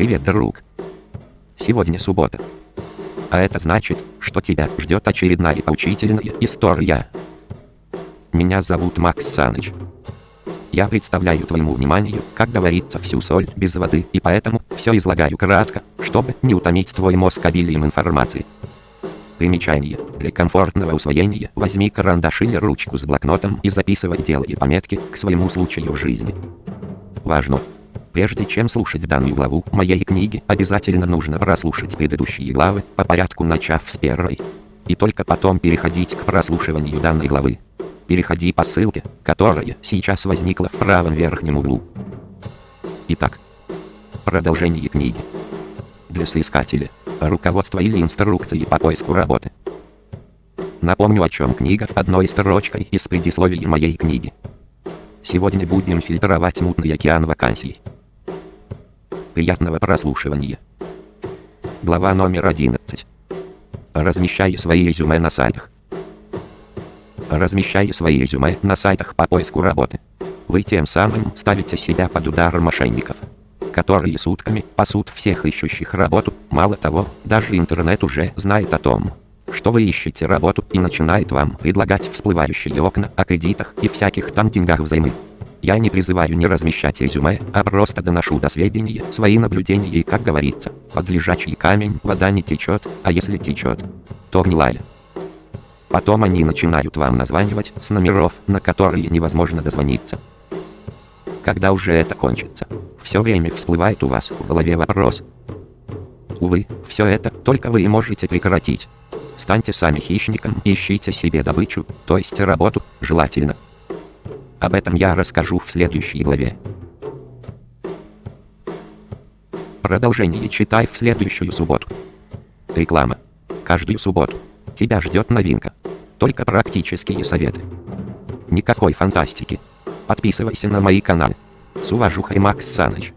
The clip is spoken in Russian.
Привет, друг. Сегодня суббота. А это значит, что тебя ждет очередная поучительная история. Меня зовут Макс Саныч. Я представляю твоему вниманию, как говорится, всю соль без воды, и поэтому все излагаю кратко, чтобы не утомить твой мозг обилием информации. Примечание. Для комфортного усвоения возьми карандаш или ручку с блокнотом и записывай делай пометки к своему случаю жизни. Важно! Прежде чем слушать данную главу моей книги, обязательно нужно прослушать предыдущие главы, по порядку начав с первой. И только потом переходить к прослушиванию данной главы. Переходи по ссылке, которая сейчас возникла в правом верхнем углу. Итак, продолжение книги. Для соискателя руководство или инструкции по поиску работы. Напомню о чем книга одной строчкой из предисловия моей книги. Сегодня будем фильтровать мутный океан вакансий. Приятного прослушивания. Глава номер 11. Размещай свои резюме на сайтах. Размещай свои резюме на сайтах по поиску работы. Вы тем самым ставите себя под удар мошенников которые сутками пасут всех ищущих работу. Мало того, даже интернет уже знает о том, что вы ищете работу и начинает вам предлагать всплывающие окна о кредитах и всяких там деньгах взаймы. Я не призываю не размещать резюме, а просто доношу до сведения свои наблюдения и, как говорится, под лежачий камень вода не течет, а если течет, то гнилая. Потом они начинают вам названивать с номеров, на которые невозможно дозвониться. Когда уже это кончится? Все время всплывает у вас в голове вопрос. Увы, все это только вы и можете прекратить. Станьте сами хищником и ищите себе добычу, то есть работу, желательно. Об этом я расскажу в следующей главе. Продолжение читай в следующую субботу. Реклама. Каждую субботу. Тебя ждет новинка. Только практические советы. Никакой фантастики. Подписывайся на мои каналы. С уважухой Макс Саныч.